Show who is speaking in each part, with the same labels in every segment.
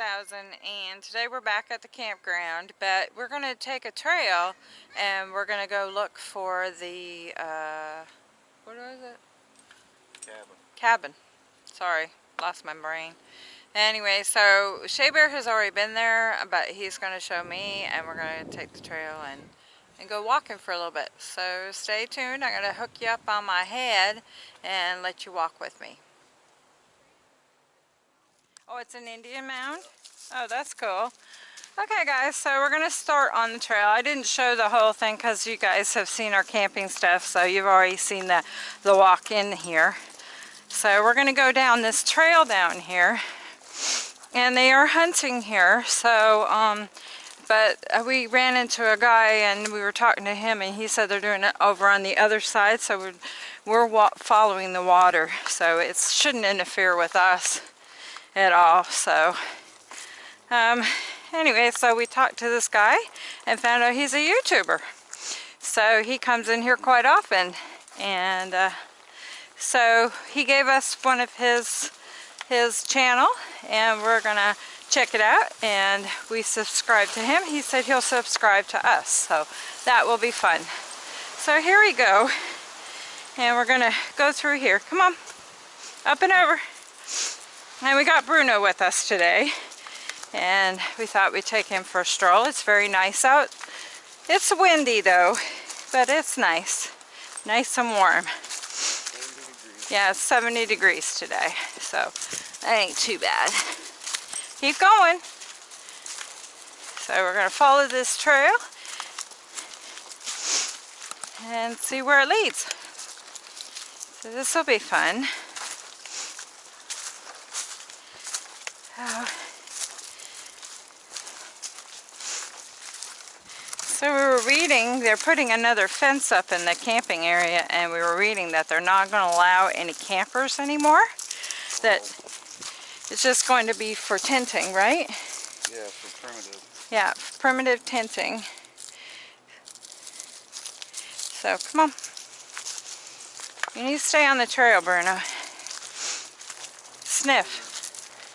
Speaker 1: 1000 and today we're back at the campground but we're going to take a trail and we're going to go look for the uh, what was it?
Speaker 2: Cabin.
Speaker 1: Cabin. Sorry, lost my brain. Anyway, so Shea Bear has already been there but he's going to show me and we're going to take the trail and, and go walking for a little bit. So stay tuned. I'm going to hook you up on my head and let you walk with me. Oh, it's an Indian mound? Oh, that's cool. Okay guys, so we're going to start on the trail. I didn't show the whole thing because you guys have seen our camping stuff, so you've already seen the, the walk in here. So we're going to go down this trail down here. And they are hunting here, so, um, but uh, we ran into a guy and we were talking to him and he said they're doing it over on the other side, so we're, we're following the water, so it shouldn't interfere with us at all. So um, anyway, so we talked to this guy and found out he's a YouTuber. So he comes in here quite often. And uh, so he gave us one of his his channel and we're gonna check it out. And we subscribe to him. He said he'll subscribe to us. So that will be fun. So here we go. And we're gonna go through here. Come on. Up and over. And we got Bruno with us today. And we thought we'd take him for a stroll. It's very nice out. It's windy though, but it's nice. Nice and warm. Yeah, it's 70 degrees today. So that ain't too bad. Keep going. So we're going to follow this trail and see where it leads. So this will be fun. Oh. So we were reading, they're putting another fence up in the camping area and we were reading that they're not going to allow any campers anymore. That it's just going to be for tenting, right?
Speaker 2: Yeah, for primitive.
Speaker 1: Yeah, primitive tenting. So come on. You need to stay on the trail, Bruno. Sniff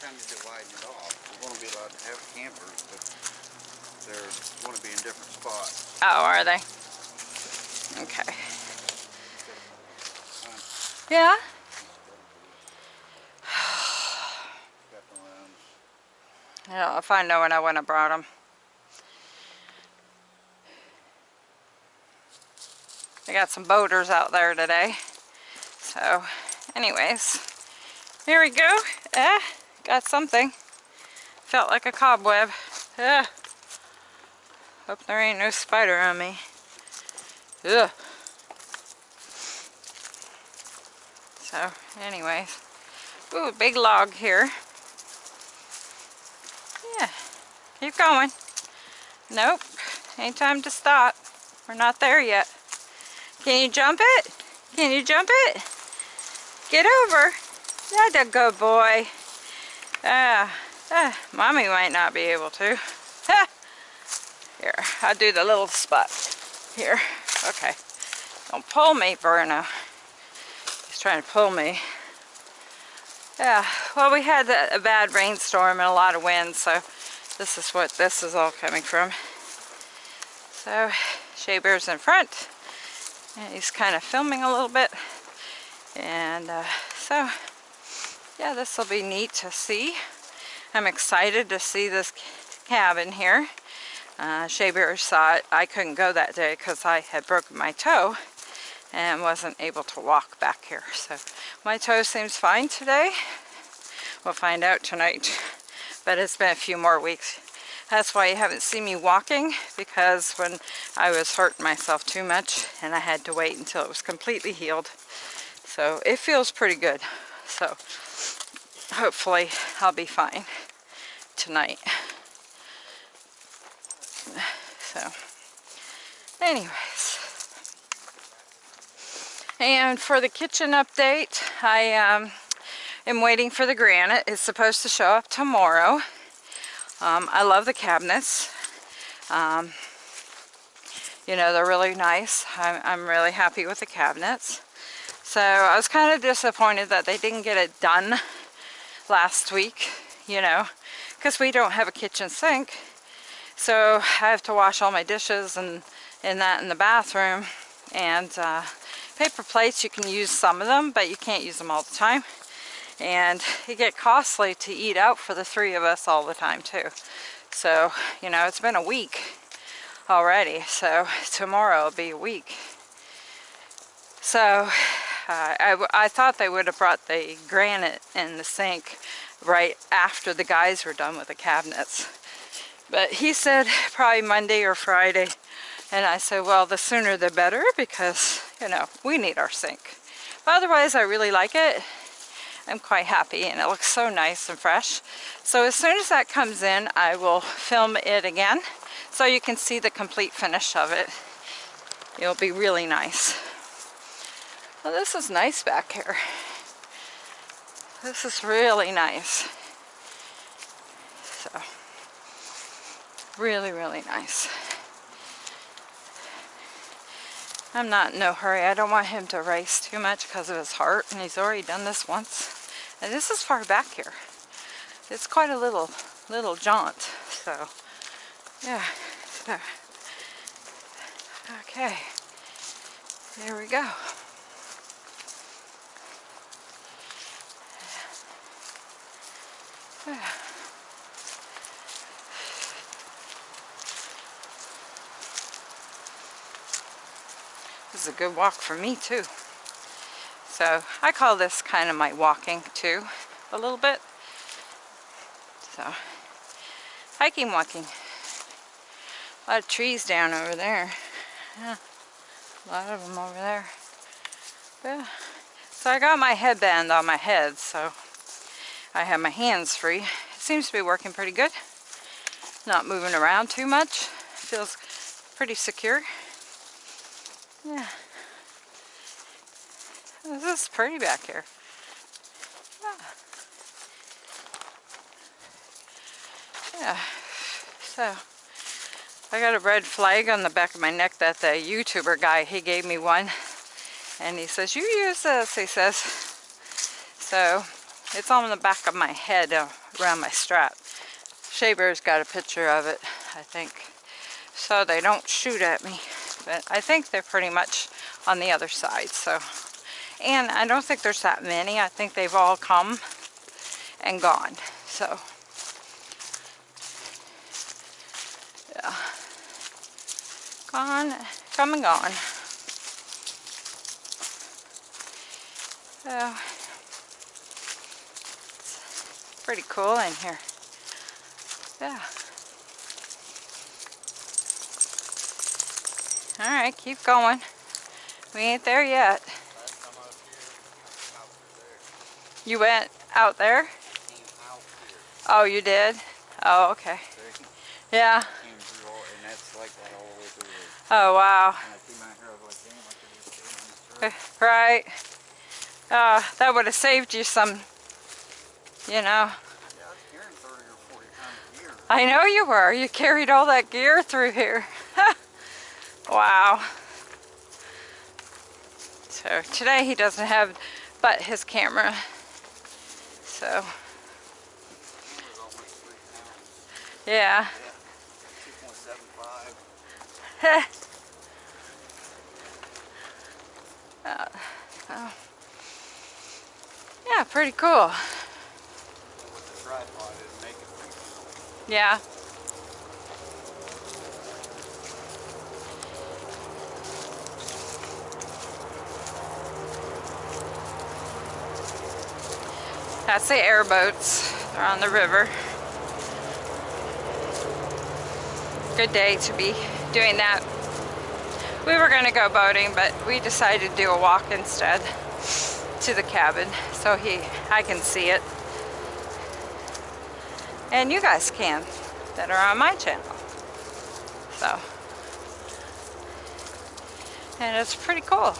Speaker 2: kind of dividing it off. We're going to be allowed to have campers, but they're going to spots.
Speaker 1: Oh, are they? Okay. Yeah? Yeah, if I know when I wouldn't have brought them. I got some boaters out there today. So, anyways, here we go. Eh. Got something. Felt like a cobweb. Ugh. Hope there ain't no spider on me. Ugh. So, anyways. Ooh, big log here. Yeah. Keep going. Nope. Ain't time to stop. We're not there yet. Can you jump it? Can you jump it? Get over. That's a good boy. Ah, ah, mommy might not be able to. Here, I'll do the little spot. Here, okay. Don't pull me, Bruno. He's trying to pull me. Yeah, well we had a bad rainstorm and a lot of wind, so this is what this is all coming from. So, Shea Bear's in front, and he's kind of filming a little bit. And uh, so, yeah, this will be neat to see. I'm excited to see this cabin here. Uh, Shea Bear saw it. I couldn't go that day because I had broken my toe and wasn't able to walk back here. So my toe seems fine today. We'll find out tonight. But it's been a few more weeks. That's why you haven't seen me walking because when I was hurting myself too much and I had to wait until it was completely healed. So it feels pretty good. So hopefully I'll be fine tonight. So, anyways. And for the kitchen update, I um, am waiting for the granite. It's supposed to show up tomorrow. Um, I love the cabinets. Um, you know, they're really nice. I'm, I'm really happy with the cabinets. So I was kind of disappointed that they didn't get it done last week, you know, because we don't have a kitchen sink. So I have to wash all my dishes and, and that in the bathroom. And uh, paper plates, you can use some of them, but you can't use them all the time. And it get costly to eat out for the three of us all the time too. So, you know, it's been a week already. So tomorrow will be a week. So uh, I, I thought they would have brought the granite and the sink right after the guys were done with the cabinets. But he said probably Monday or Friday. And I said, well, the sooner the better because, you know, we need our sink. But otherwise, I really like it. I'm quite happy and it looks so nice and fresh. So as soon as that comes in, I will film it again so you can see the complete finish of it. It'll be really nice. Well, this is nice back here. This is really nice. So, really, really nice. I'm not in no hurry. I don't want him to race too much because of his heart, and he's already done this once. And this is far back here. It's quite a little, little jaunt. So, yeah. So, okay. There we go. Yeah. A good walk for me too. So I call this kind of my walking too, a little bit. So hiking, walking. A lot of trees down over there. Yeah, a lot of them over there. Yeah. So I got my headband on my head, so I have my hands free. It seems to be working pretty good. Not moving around too much. Feels pretty secure. Yeah. This is pretty back here. Yeah. Yeah. So, I got a red flag on the back of my neck that the YouTuber guy, he gave me one. And he says, you use this, he says. So, it's on the back of my head uh, around my strap. Shea Bear's got a picture of it, I think. So they don't shoot at me but I think they're pretty much on the other side. So, And I don't think there's that many. I think they've all come and gone. So, yeah. Gone, come and gone. So, pretty cool in here. Yeah. Alright, keep going. We ain't there yet. You went out there? Oh, you did? Oh, okay. Yeah. Oh, wow. Right. Uh, that would have saved you some, you know. I know you were. You carried all that gear through here. Wow. So today he doesn't have but his camera. So. Yeah. uh, oh. Yeah, pretty cool. Yeah. That's the airboats. They're on the river. Good day to be doing that. We were going to go boating, but we decided to do a walk instead to the cabin so he I can see it. And you guys can that are on my channel. So, and it's pretty cool.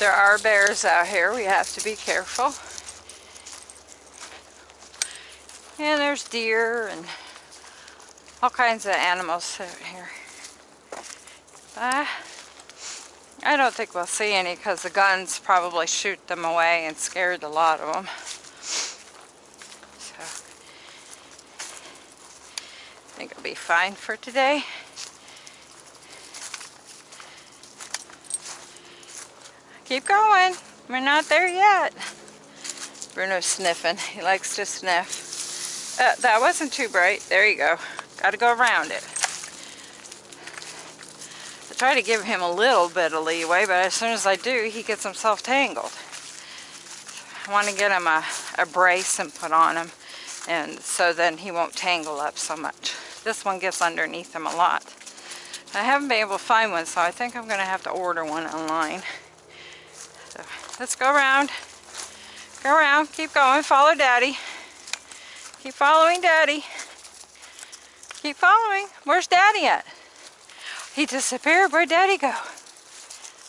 Speaker 1: There are bears out here. We have to be careful. And there's deer and all kinds of animals out here. Uh, I don't think we'll see any because the guns probably shoot them away and scared a lot of them. So, I think it'll be fine for today. Keep going. We're not there yet. Bruno's sniffing. He likes to sniff. Uh, that wasn't too bright. There you go. Got to go around it. I try to give him a little bit of leeway, but as soon as I do, he gets himself tangled. I want to get him a, a brace and put on him, and so then he won't tangle up so much. This one gets underneath him a lot. I haven't been able to find one, so I think I'm going to have to order one online. Let's go around. Go around. Keep going. Follow Daddy. Keep following Daddy. Keep following. Where's Daddy at? He disappeared. Where'd Daddy go?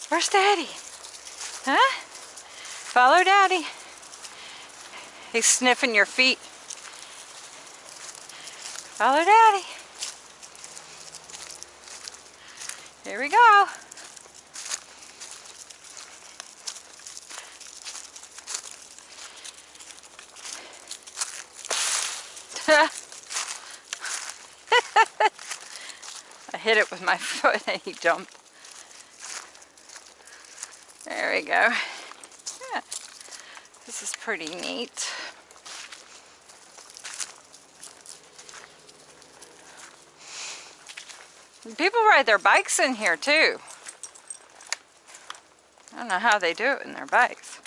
Speaker 1: Where's Daddy? Huh? Follow Daddy. He's sniffing your feet. Follow Daddy. Here we go. I hit it with my foot and he jumped. There we go. Yeah. This is pretty neat. People ride their bikes in here too. I don't know how they do it in their bikes.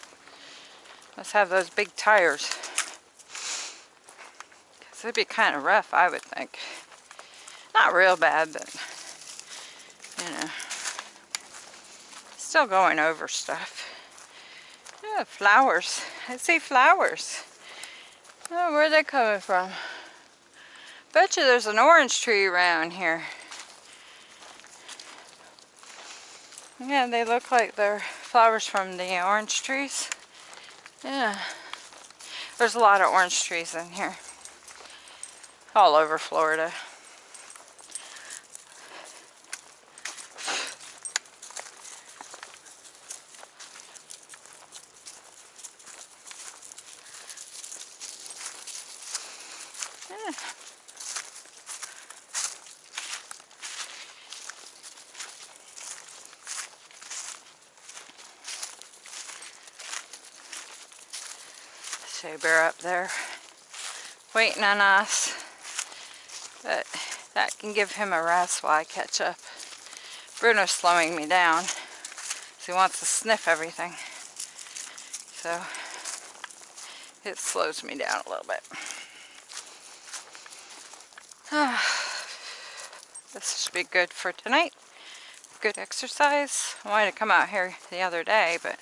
Speaker 1: Must have those big tires. It'd be kind of rough, I would think. Not real bad, but you know, still going over stuff. Flowers. I see flowers. Oh, where are they coming from? Bet you there's an orange tree around here. Yeah, they look like they're flowers from the orange trees. Yeah. There's a lot of orange trees in here. All over Florida. Yeah. Shea Bear up there waiting on us. But that can give him a rest while I catch up. Bruno's slowing me down. He wants to sniff everything. So it slows me down a little bit. this should be good for tonight. Good exercise. I wanted to come out here the other day, but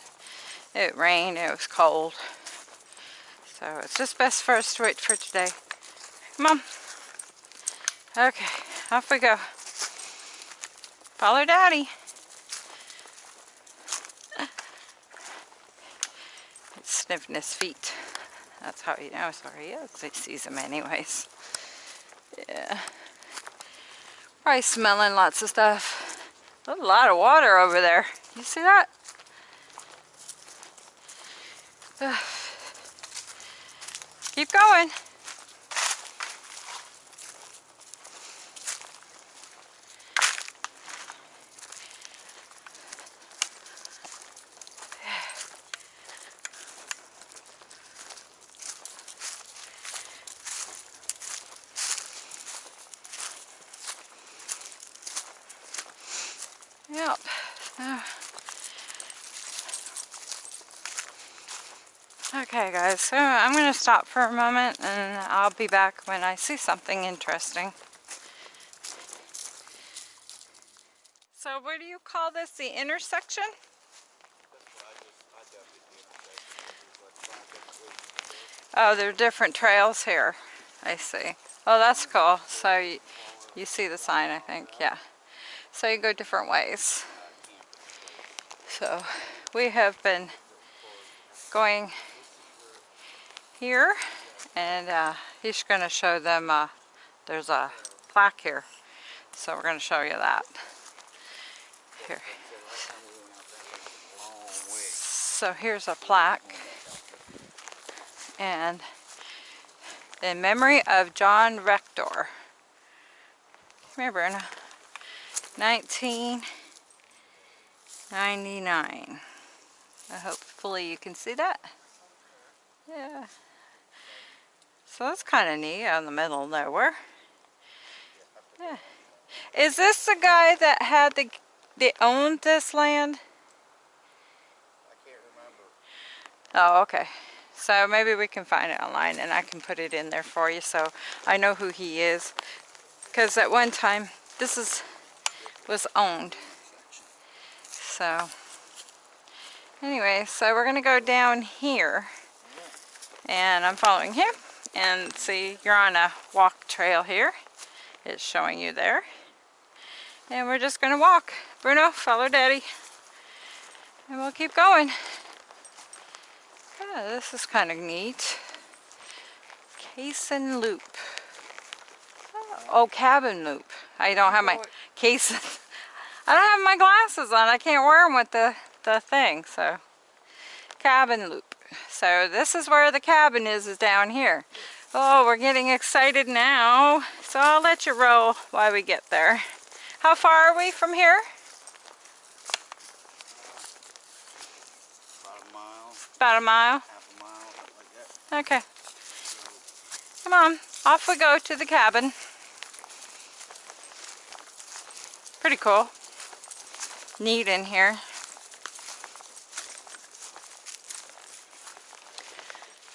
Speaker 1: it rained, it was cold. So it's just best for us to wait for today. Come on. Okay, off we go. Follow Daddy. He's sniffing his feet. That's how he knows where he is. He sees him anyways. Yeah. Probably smelling lots of stuff. A lot of water over there. You see that? Keep going. Yep. Uh, Okay guys, so I'm going to stop for a moment and I'll be back when I see something interesting. So what do you call this, the intersection? Oh, there are different trails here. I see. Oh, that's cool. So you, you see the sign, I think. Yeah. So you go different ways. So we have been going here and uh, he's going to show them uh, there's a plaque here so we're going to show you that Here. So here's a plaque. And in memory of John Rector. Here, Bruna. 1999. I hopefully you can see that. Yeah. So that's kind of neat out in the middle of nowhere. Yeah. Is this the guy that had the, that owned this land?
Speaker 2: I can't remember.
Speaker 1: Oh, okay. So maybe we can find it online and I can put it in there for you so I know who he is. Because at one time, this is was owned. So, anyway, so we're going to go down here. And I'm following him. And see, you're on a walk trail here. It's showing you there. And we're just going to walk. Bruno, follow Daddy. And we'll keep going. Yeah, this is kind of neat. Cason Loop. Oh, cabin loop. I don't have my case. I don't have my glasses on. I can't wear them with the, the thing. So, cabin loop. So this is where the cabin is, is down here. Oh, we're getting excited now. So I'll let you roll while we get there. How far are we from here?
Speaker 2: About a mile,
Speaker 1: About a mile.
Speaker 2: half a mile, like.
Speaker 1: Okay. Come on, off we go to the cabin. Pretty cool. Neat in here.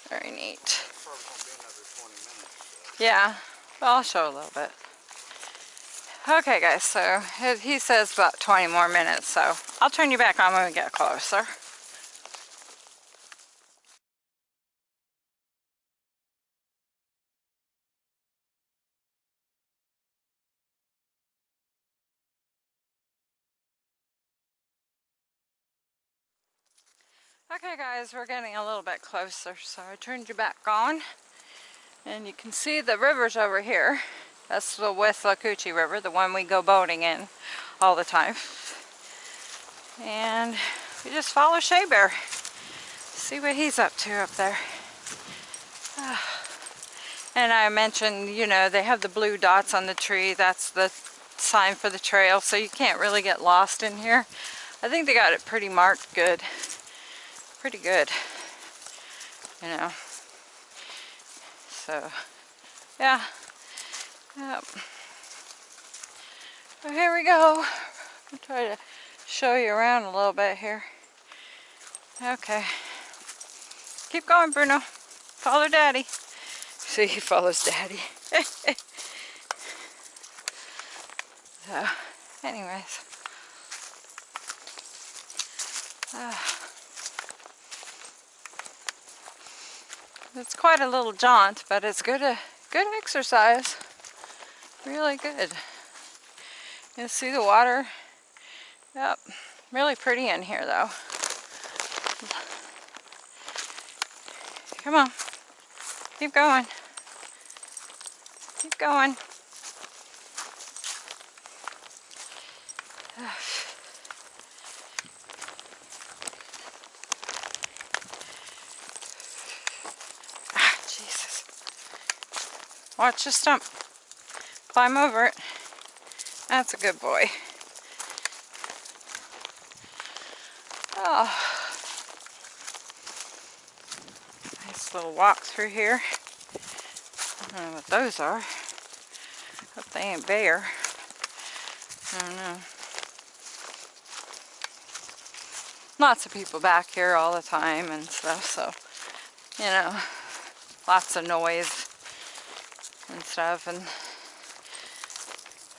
Speaker 1: Very neat.
Speaker 2: Probably gonna be another 20 minutes.
Speaker 1: Yeah, I'll show a little bit. Okay guys, so he- he says about 20 more minutes, so I'll turn you back on when we get closer. Okay guys, we're getting a little bit closer, so I turned you back on. And you can see the river's over here. That's the Withlacoochee River, the one we go boating in all the time. And we just follow Shea Bear. See what he's up to up there. Ah. And I mentioned, you know, they have the blue dots on the tree. That's the sign for the trail, so you can't really get lost in here. I think they got it pretty marked good. Pretty good. You know. So, yeah. Yep. So here we go. I'll try to show you around a little bit here. Okay. Keep going, Bruno. Follow Daddy. See, he follows Daddy. so, anyways. Ah. It's quite a little jaunt, but it's good, uh, good exercise. Really good. You see the water? Yep. Really pretty in here though. Come on. Keep going. Keep going. Ah, Jesus. Watch the stump. Climb over it. That's a good boy. Oh. Nice little walk through here. I don't know what those are. Hope they ain't bear. I don't know. Lots of people back here all the time and stuff, so, you know, lots of noise and stuff, and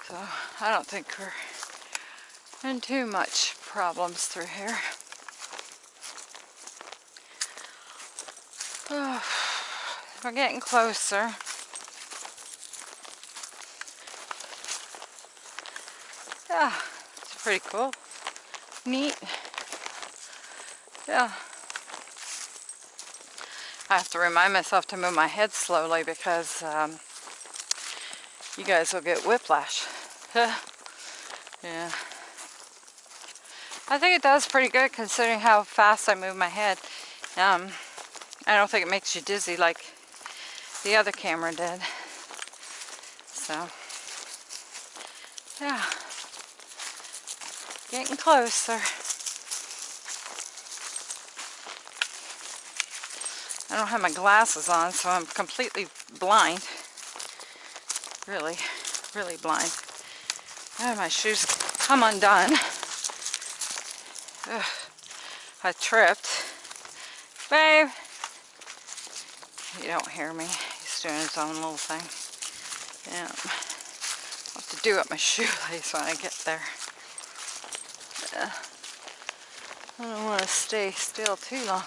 Speaker 1: so I don't think we're in too much problems through here. Oh, we're getting closer. Yeah, it's pretty cool. Neat. Yeah. I have to remind myself to move my head slowly because um, you guys will get whiplash. yeah. I think it does pretty good considering how fast I move my head. Um, I don't think it makes you dizzy like the other camera did. So, yeah. Getting closer. I don't have my glasses on, so I'm completely blind. Really, really blind. Oh, my shoes come undone. Ugh, I tripped. Babe! You don't hear me. He's doing his own little thing. Yeah. I'll have to do up my shoelace when I get there. Yeah. I don't want to stay still too long.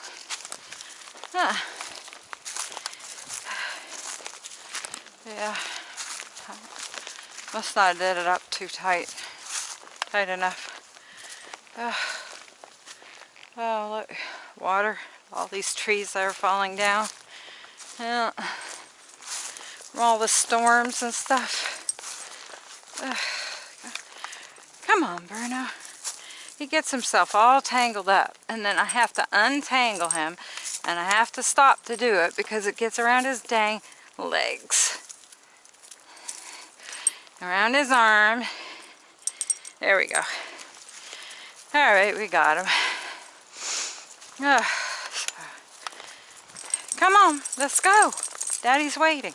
Speaker 1: Huh. Yeah. Must not have it up too tight. Tight enough. Oh, look. Water. All these trees that are falling down. Yeah. From all the storms and stuff. Come on, Bruno. He gets himself all tangled up. And then I have to untangle him. And I have to stop to do it because it gets around his dang legs. Around his arm. There we go. All right, we got him. Uh, come on, let's go. Daddy's waiting.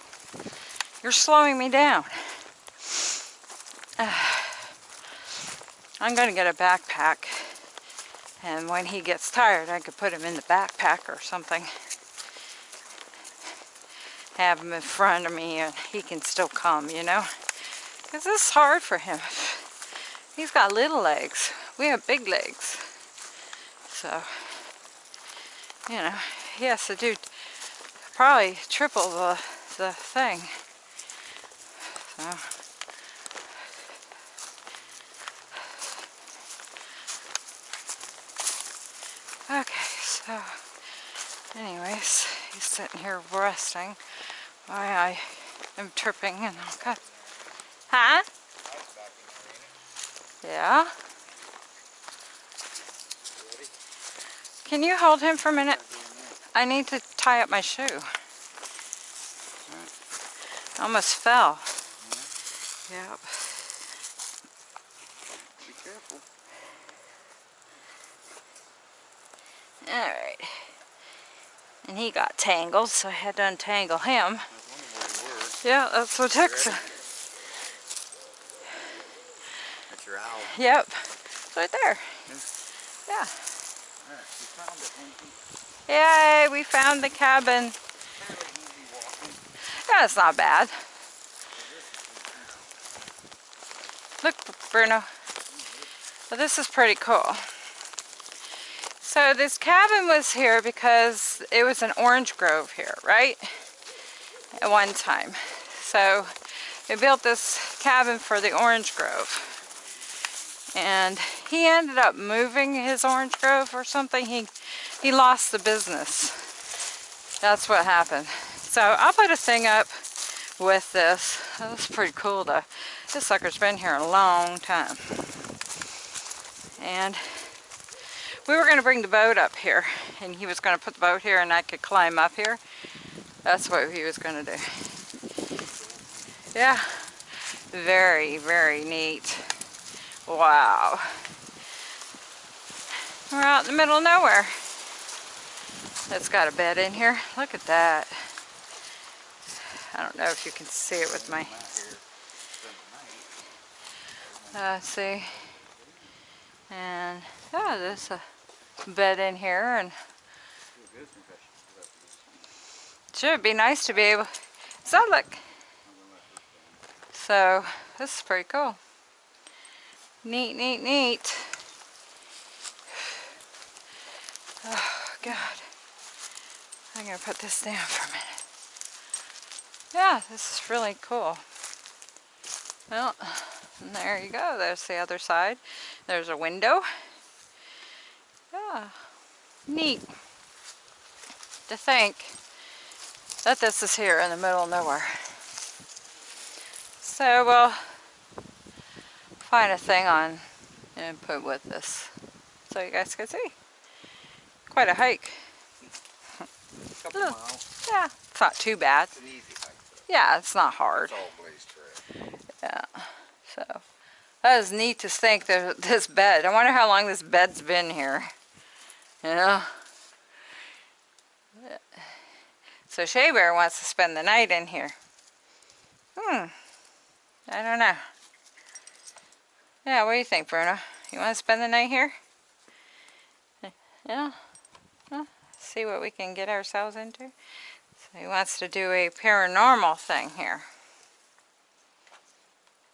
Speaker 1: You're slowing me down. Uh, I'm going to get a backpack. And when he gets tired, I could put him in the backpack or something. Have him in front of me and he can still come, you know. Because this is hard for him. He's got little legs. We have big legs. So, you know, he has to do probably triple the, the thing. So, okay, so, anyways, he's sitting here resting I am tripping and all cut. Huh? Yeah. Can you hold him for a minute? I need to tie up my shoe. Almost fell. Yep.
Speaker 2: Be careful.
Speaker 1: Alright. And he got tangled, so I had to untangle him.
Speaker 2: I was wondering where you were.
Speaker 1: Yeah, that's what took some.
Speaker 2: That's your owl.
Speaker 1: Yep. It's right there. Yeah. Yay, we found the cabin. Yeah, it's not bad. Look, Bruno. Well, this is pretty cool. So this cabin was here because it was an orange grove here, right? At one time. So they built this cabin for the orange grove. And he ended up moving his orange grove or something. He, he lost the business. That's what happened. So I'll put a thing up with this. That's pretty cool though. This sucker's been here a long time. And we were going to bring the boat up here. And he was going to put the boat here and I could climb up here. That's what he was going to do. Yeah. Very, very neat. Wow. We're out in the middle of nowhere. It's got a bed in here. Look at that. I don't know if you can see it with my, uh, see. And, yeah, there's a bed in here and
Speaker 2: sign.
Speaker 1: should be nice to be able, so look. So, this is pretty cool. Neat, neat, neat. Oh, God. I'm going to put this down for a minute. Yeah, this is really cool. Well, there you go. There's the other side. There's a window. Yeah, neat to think that this is here in the middle of nowhere. So we'll find a thing on and put with this. so you guys can see. Quite a hike. Huh.
Speaker 2: miles.
Speaker 1: Yeah, it's not too bad.
Speaker 2: It's an easy hike.
Speaker 1: Yeah, it's not hard.
Speaker 2: It's all blazed trail.
Speaker 1: Yeah, so that is neat to think that this bed. I wonder how long this bed's been here. You know. So Shea Bear wants to spend the night in here. Hmm. I don't know. Yeah, what do you think, Bruno? You want to spend the night here? Yeah. Well, see what we can get ourselves into. So he wants to do a paranormal thing here.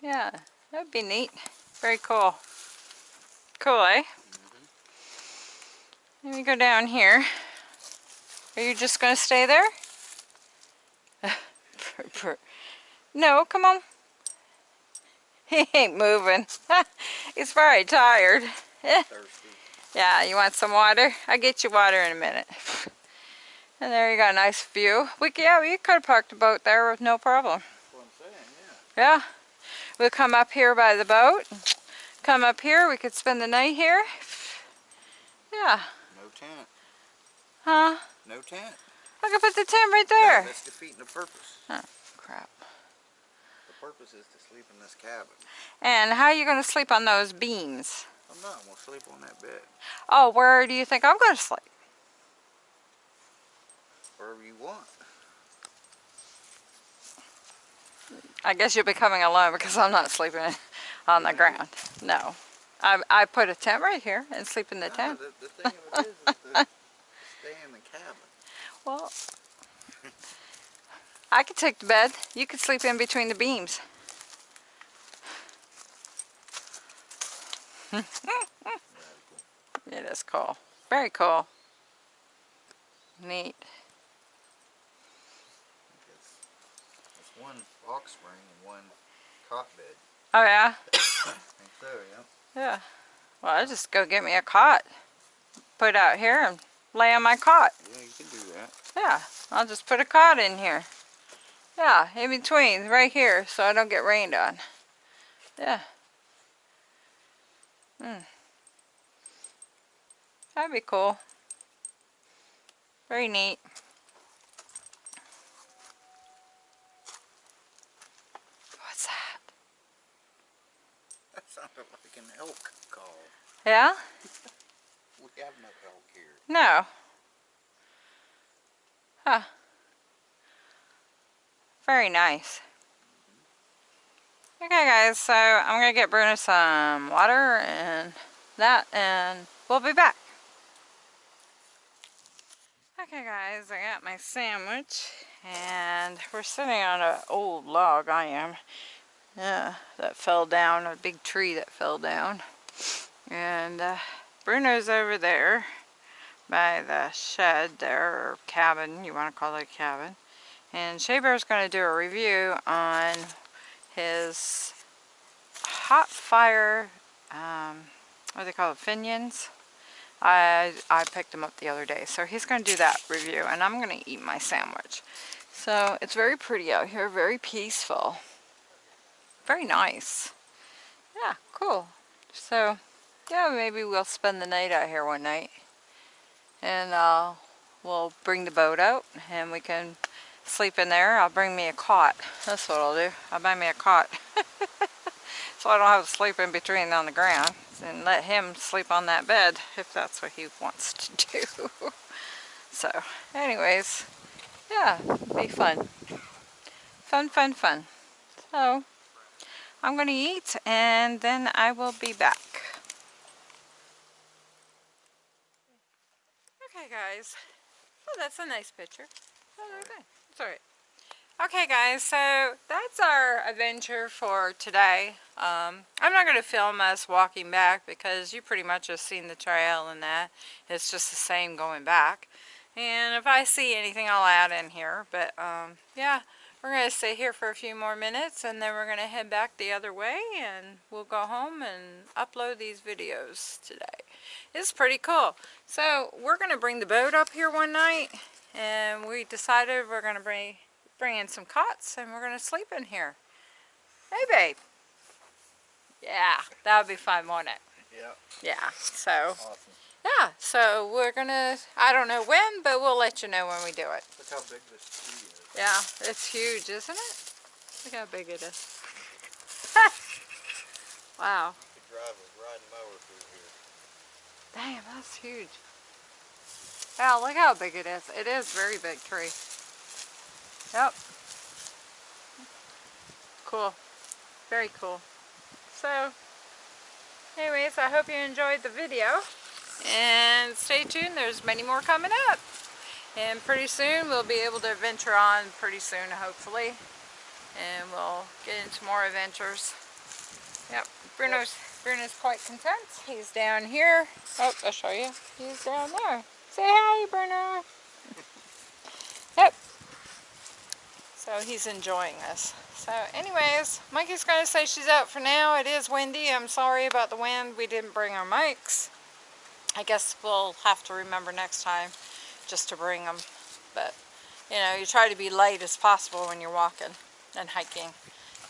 Speaker 1: Yeah, that'd be neat. Very cool. Cool, eh? Let me go down here. Are you just going to stay there? no, come on. He ain't moving. He's very tired.
Speaker 2: Thirsty.
Speaker 1: Yeah, you want some water? I'll get you water in a minute. And there you got a nice view. We yeah, we could have parked the boat there with no problem.
Speaker 2: That's what I'm saying, yeah.
Speaker 1: Yeah. We'll come up here by the boat. Come up here. We could spend the night here. Yeah.
Speaker 2: No tent.
Speaker 1: Huh?
Speaker 2: No tent.
Speaker 1: I could put the tent right
Speaker 2: No,
Speaker 1: there.
Speaker 2: that's defeating the purpose.
Speaker 1: Oh,
Speaker 2: crap. Purpose is to sleep in this cabin.
Speaker 1: And how are you going to sleep on those beams?
Speaker 2: I'm not gonna sleep on that bed.
Speaker 1: Oh, where do you think I'm going to sleep?
Speaker 2: Wherever you want.
Speaker 1: I guess you'll be coming alone because I'm not sleeping on the ground. No. I, I put a tent right here and sleep in the
Speaker 2: No,
Speaker 1: tent.
Speaker 2: The, the thing of it is, is to stay in the cabin.
Speaker 1: Well, I could take the bed. You could sleep in between the beams. It is cool. Very cool. Neat.
Speaker 2: It's, one box spring and one cot bed.
Speaker 1: Oh yeah?
Speaker 2: I think so, yeah.
Speaker 1: Yeah. Well, I'll just go get me a cot. Put it out here and lay on my cot.
Speaker 2: Yeah, you can do that.
Speaker 1: Yeah, I'll just put a cot in here. Yeah, in between, right here, so I don't get rained on. Yeah. Hmm. That'd be cool. Very neat. What's that?
Speaker 2: That sounded like an elk call.
Speaker 1: Yeah?
Speaker 2: We have no elk here.
Speaker 1: No. Huh. Very nice. Okay guys, so I'm gonna get Bruno some water and that and we'll be back. Okay guys, I got my sandwich and we're sitting on an old log, I am. Yeah, that fell down, a big tree that fell down. And uh, Bruno's over there by the shed there, or cabin, you want to call it a cabin. And Shea Bear's going to do a review on his hot fire, um, what do they call it, Funyuns. I, I picked them up the other day. So he's going to do that review and I'm going to eat my sandwich. So it's very pretty out here, very peaceful. Very nice. Yeah, cool. So yeah, maybe we'll spend the night out here one night. And uh, we'll bring the boat out and we can sleep in there. I'll bring me a cot. That's what I'll do. I'll buy me a cot. so I don't have to sleep in between on the ground. And let him sleep on that bed if that's what he wants to do. so, anyways, yeah, be fun. Fun, fun, fun. So, I'm going to eat and then I will be back. Okay guys, oh that's a nice picture. Oh, okay. It's alright. Okay guys, so that's our adventure for today. Um, I'm not going to film us walking back because you pretty much have seen the trail and that. It's just the same going back. And if I see anything I'll add in here. But um, yeah, we're going to stay here for a few more minutes and then we're going to head back the other way and we'll go home and upload these videos today. It's pretty cool. So we're going to bring the boat up here one night and we decided we're going to bring, bring in some cots and we're going to sleep in here. Hey babe. Yeah, that would be fun, won't it?
Speaker 2: Yeah,
Speaker 1: Yeah, so,
Speaker 2: awesome.
Speaker 1: yeah, so we're gonna, I don't know when, but we'll let you know when we do it.
Speaker 2: Look how big this tree is.
Speaker 1: Yeah, it's huge, isn't it? Look how big it is. wow.
Speaker 2: You could drive a riding mower through here.
Speaker 1: Damn, that's huge. Wow, look how big it is. It is very big tree. Yep. Cool. Very cool. So, anyways, I hope you enjoyed the video. And stay tuned, there's many more coming up. And pretty soon, we'll be able to venture on pretty soon, hopefully. And we'll get into more adventures. Yep, Bruno's, Bruno's quite content. He's down here. Oh, I'll show you. He's down there. Say hi, Bruno. Yep. So he's enjoying this. So anyways, Mikey's going to say she's out for now. It is windy. I'm sorry about the wind. We didn't bring our mics. I guess we'll have to remember next time just to bring them. But, you know, you try to be light as possible when you're walking and hiking.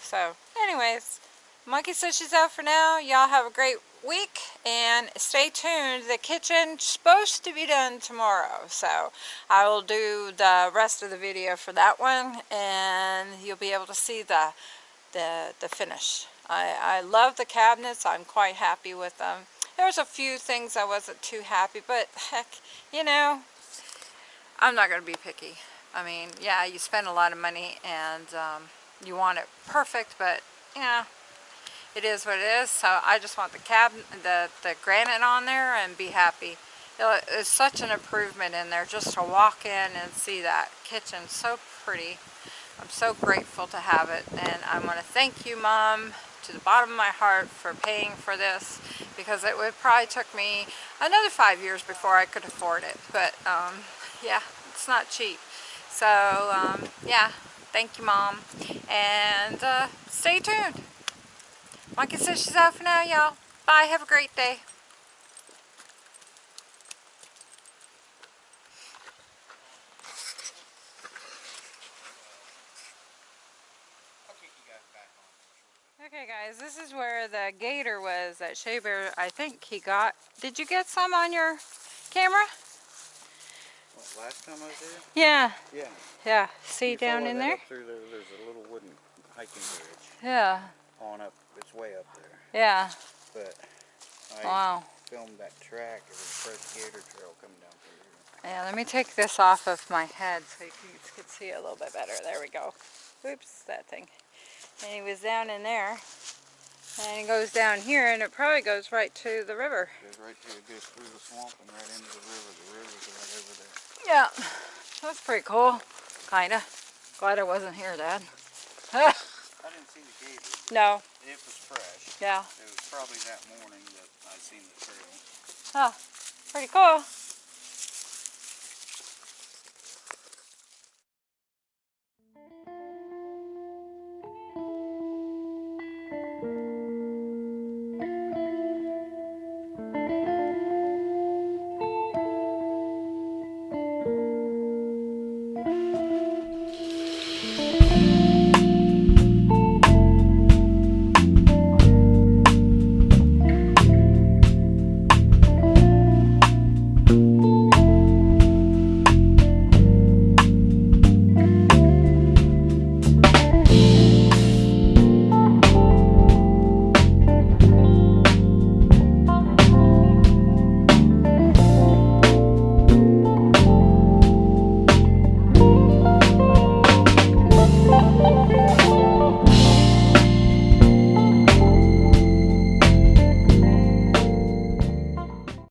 Speaker 1: So, anyways, Monkey says she's out for now. Y'all have a great week and stay tuned. The kitchen's supposed to be done tomorrow. So I will do the rest of the video for that one and you'll be able to see the the, the finish. I, I love the cabinets. I'm quite happy with them. There's a few things I wasn't too happy, but heck, you know, I'm not going to be picky. I mean, yeah, you spend a lot of money and um, you want it perfect, but yeah, it is what it is. So I just want the cabinet, the, the granite on there and be happy. It- It's such an improvement in there just to walk in and see that kitchen so pretty. I'm so grateful to have it and I want to thank you mom to the bottom of my heart for paying for this because it would probably took me another five years before I could afford it but um, yeah it's not cheap so um, yeah thank you mom and uh, stay tuned Monkey says she's out for now y'all bye have a great day
Speaker 2: I'll kick you guys back on here shortly.
Speaker 1: Okay guys, this is where the gator was that Shea Bear, I think he got. Did you get some on your camera?
Speaker 2: What, last time I was there?
Speaker 1: Yeah,
Speaker 2: Yeah.
Speaker 1: yeah. See
Speaker 2: You
Speaker 1: down in there?
Speaker 2: through there, there's a little wooden hiking bridge
Speaker 1: Yeah,
Speaker 2: on up, it's way up there.
Speaker 1: yeah.
Speaker 2: But I
Speaker 1: Wow.
Speaker 2: filmed that track, it was the first gator trail coming down through here.
Speaker 1: Yeah, let me take this off of my head so you can, see it a little bit better. There we go. Oops, that thing. And he was down in there. And it goes down here and it probably goes right to the river.
Speaker 2: Goes right through, it goes through the swamp and right into the river. The river's right over there.
Speaker 1: Yeah, that's pretty cool. Kinda. Glad I wasn't here, Dad.
Speaker 2: I didn't see the gator.
Speaker 1: no,
Speaker 2: It was fresh.
Speaker 1: yeah.
Speaker 2: It was probably that morning that I seen the trail.
Speaker 1: Oh, pretty cool.